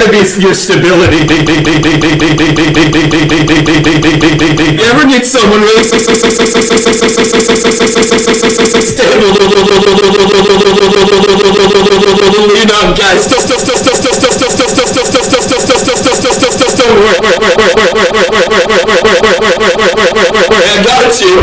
going to be your stability. You ever need someone really stable? Lean on, guys. I got you.